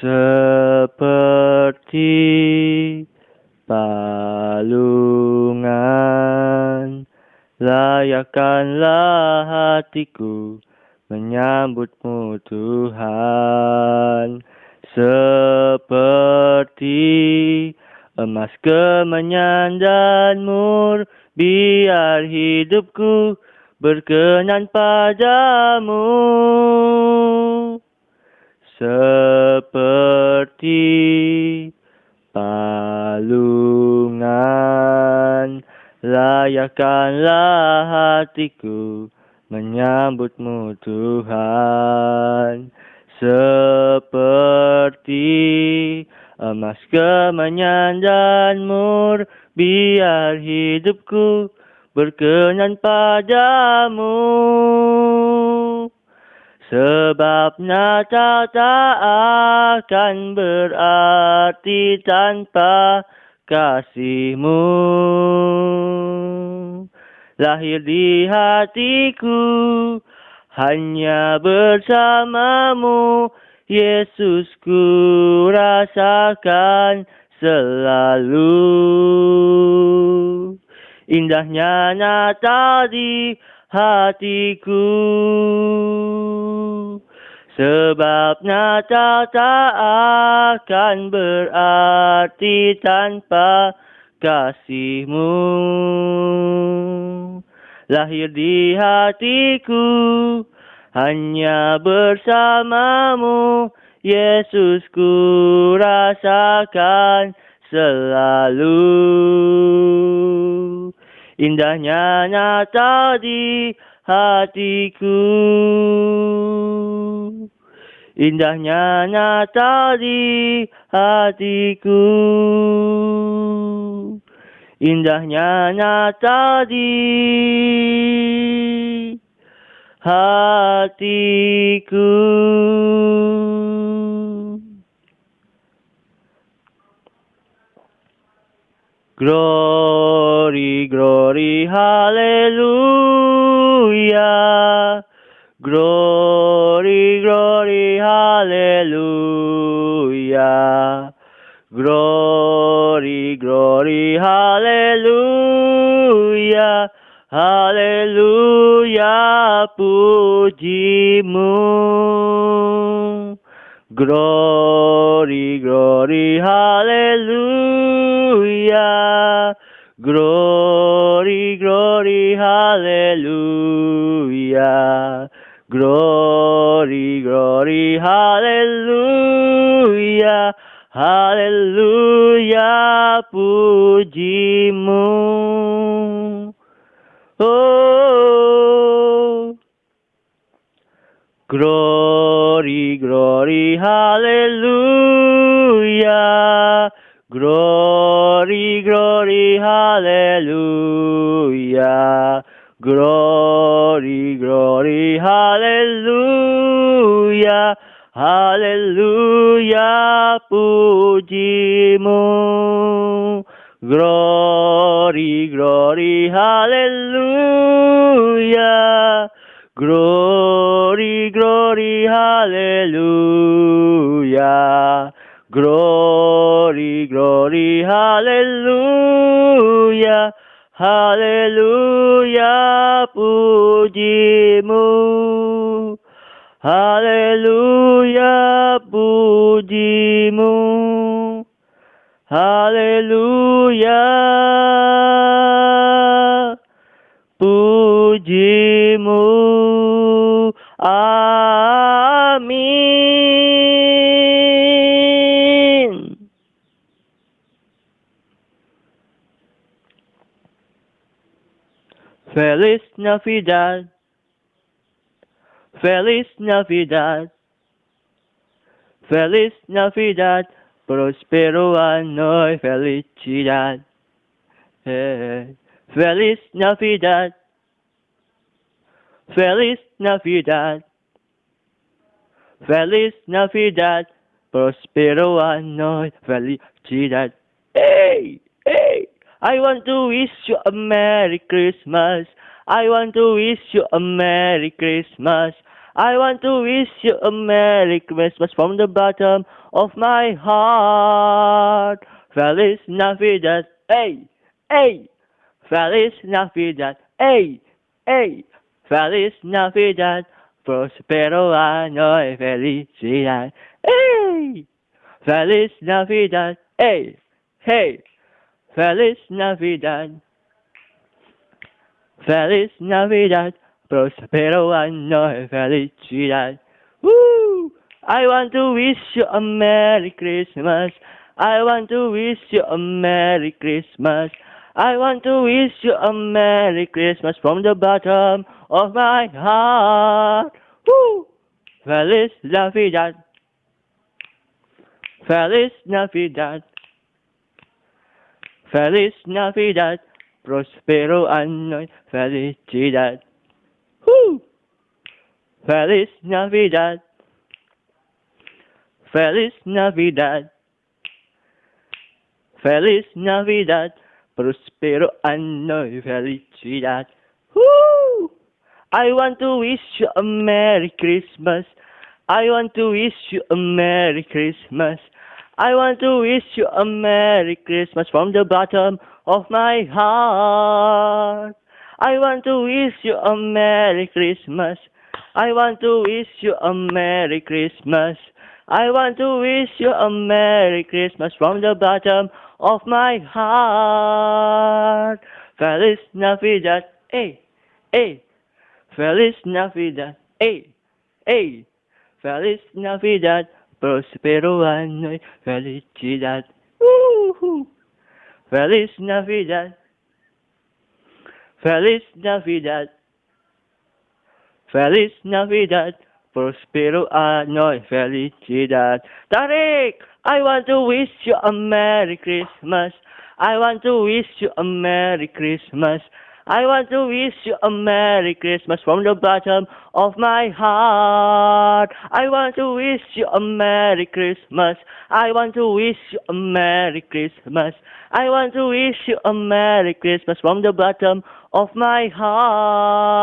seperti palungan. Layakkanlah hatiku menyambutmu Tuhan. Seperti emas kemenyan dan mur biar hidupku berkenan padamu seperti palungan. Layakkanlah hatiku menyambutmu Tuhan. Seperti emas kemenyan dan mur biar hidupku berkenan padamu sebab nyata tak akan berarti tanpa kasihmu. Lahir di hatiku hanya bersamamu Yesus ku rasakan selalu. Indahnya nyata di hatiku. Sebab nyata tak akan berarti tanpa kasihmu. Lahir di hatiku hanya bersamamu Yesus ku rasakan selalu indahnya nyata di hatiku. Indahnya nyata di hatiku. Indahnya nyata di hatiku Glory, glory, hallelujah. Glory, glory, hallelujah. Glory, glory, hallelujah. Hallelujah, pujimu. Glory, glory, hallelujah. Glory, glory, hallelujah. Glory, glory, hallelujah. Hallelujah, pujimu. Oh, glory, glory, hallelujah. Glory, hallelujah. Glory, glory, hallelujah. Hallelujah, pujimu. Glory, glory, hallelujah. Glory, glory, hallelujah. Glory, glory, hallelujah. Hallelujah, pujimu. Hallelujah, pujimu. Hallelujah, pujimu. Amin. Feliz Navidad. Feliz Navidad. Feliz Navidad. Prospero año y felicidad. Eh, Feliz Navidad. Feliz Navidad. Feliz Navidad. Prospero año y felicidad. I want to wish you a Merry Christmas. I want to wish you a Merry Christmas. I want to wish you a Merry Christmas from the bottom of my heart. Feliz Navidad, hey, hey. Feliz Navidad, hey, hey. Feliz Navidad, prospero año y felicidad, hey. Feliz Navidad, hey, hey. Feliz Navidad. Feliz Navidad, prospero año y felicidad. Woo! I want to wish you a Merry Christmas. I want to wish you a Merry Christmas. I want to wish you a Merry Christmas from the bottom of my heart. Woo! Feliz Navidad. Feliz Navidad. Feliz Navidad. Prospero año felicidad. Woo! Feliz Navidad. Feliz Navidad. Feliz Navidad. Prospero año felicidad. Woo! I want to wish you a Merry Christmas. I want to wish you a Merry Christmas. I want to wish you a Merry Christmas from the bottom of my heart. I want to wish you a Merry Christmas. I want to wish you a Merry Christmas. I want to wish you a Merry Christmas from the bottom of my heart. Feliz Navidad, hey, hey. Feliz Navidad, hey, hey. Feliz Navidad, prospero año y felicidad. Woo-hoo. Feliz Navidad. Feliz Navidad. Feliz Navidad. Prospero año y felicidad. Tarik, I want to wish you a Merry Christmas. I want to wish you a Merry Christmas. I want to wish you a Merry Christmas from the bottom of my heart. I want to wish you a Merry Christmas. I want to wish you a Merry Christmas. I want to wish you a Merry Christmas from the bottom of my heart.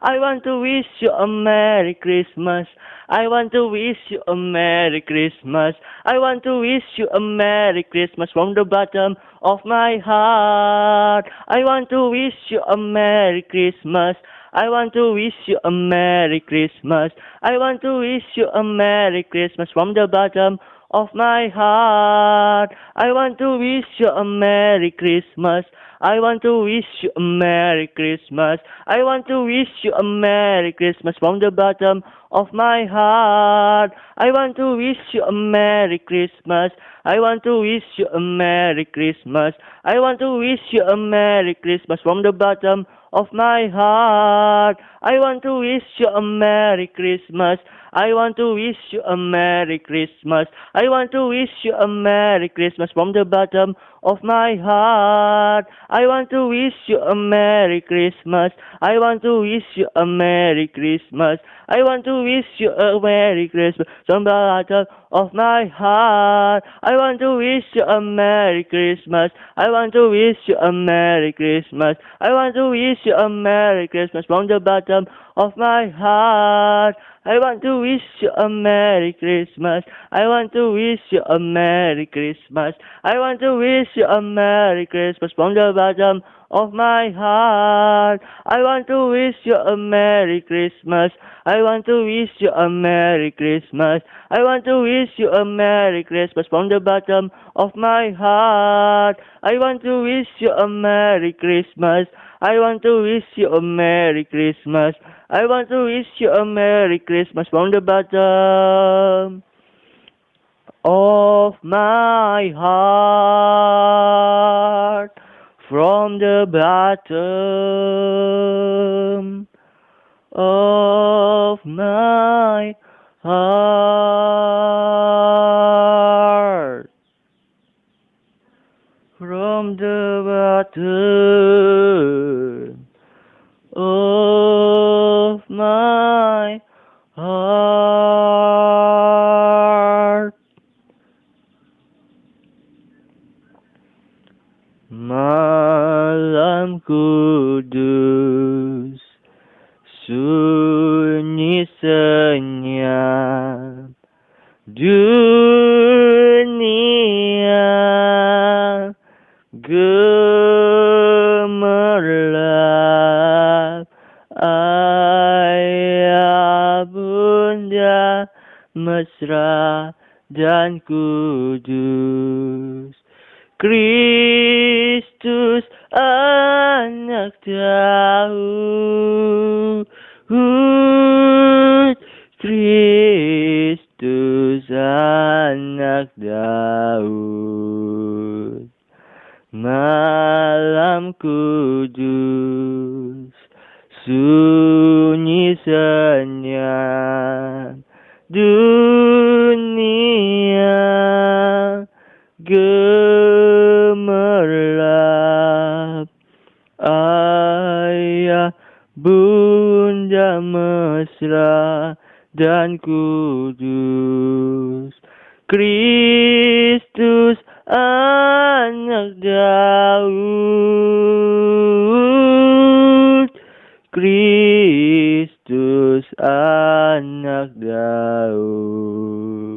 I want to wish you a Merry Christmas. I want to wish you a Merry Christmas. I want to wish you a Merry Christmas from the bottom of my heart. I want to wish you a Merry Christmas. I want to wish you a Merry Christmas. I want to wish you a Merry Christmas from the bottom of my heart. I want to wish you a Merry Christmas. I want to wish you a Merry Christmas. I want to wish you a Merry Christmas from the bottom of my heart. I want to wish you a Merry Christmas. I want to wish you a Merry Christmas. I want to wish you a Merry Christmas from the bottom of my heart. I want to wish you a Merry Christmas. I want to wish you a Merry Christmas. I want to wish you a Merry Christmas from the bottom of my heart. I want to wish you a Merry Christmas. I want to wish you a Merry Christmas. I want to wish you a Merry Christmas from the bottom of my heart. I want to wish you a Merry Christmas. I want to wish you a Merry Christmas. I want to wish you a Merry Christmas from the bottom of my heart. I want to wish you a Merry Christmas. I want to wish you a Merry Christmas. I want to wish you a Merry Christmas from the bottom of my heart. I want to wish you a Merry Christmas. I want to wish you a Merry Christmas. I want to wish you a Merry Christmas from the bottom of my heart. I want to wish you a Merry Christmas. I want to wish you a Merry Christmas. I want to wish you a Merry Christmas from the bottom of my heart. From the bottom of my heart. From the bottom kudus sunyi senyap dunia gemerlap ayah bunda mesra dan kudus. Kristus anak Daud Kristus anak Daud Malam kudus Sunyi senyap. Dunia gemerlap bunda mesra dan kudus. Kristus anak Daud. Kristus anak Daud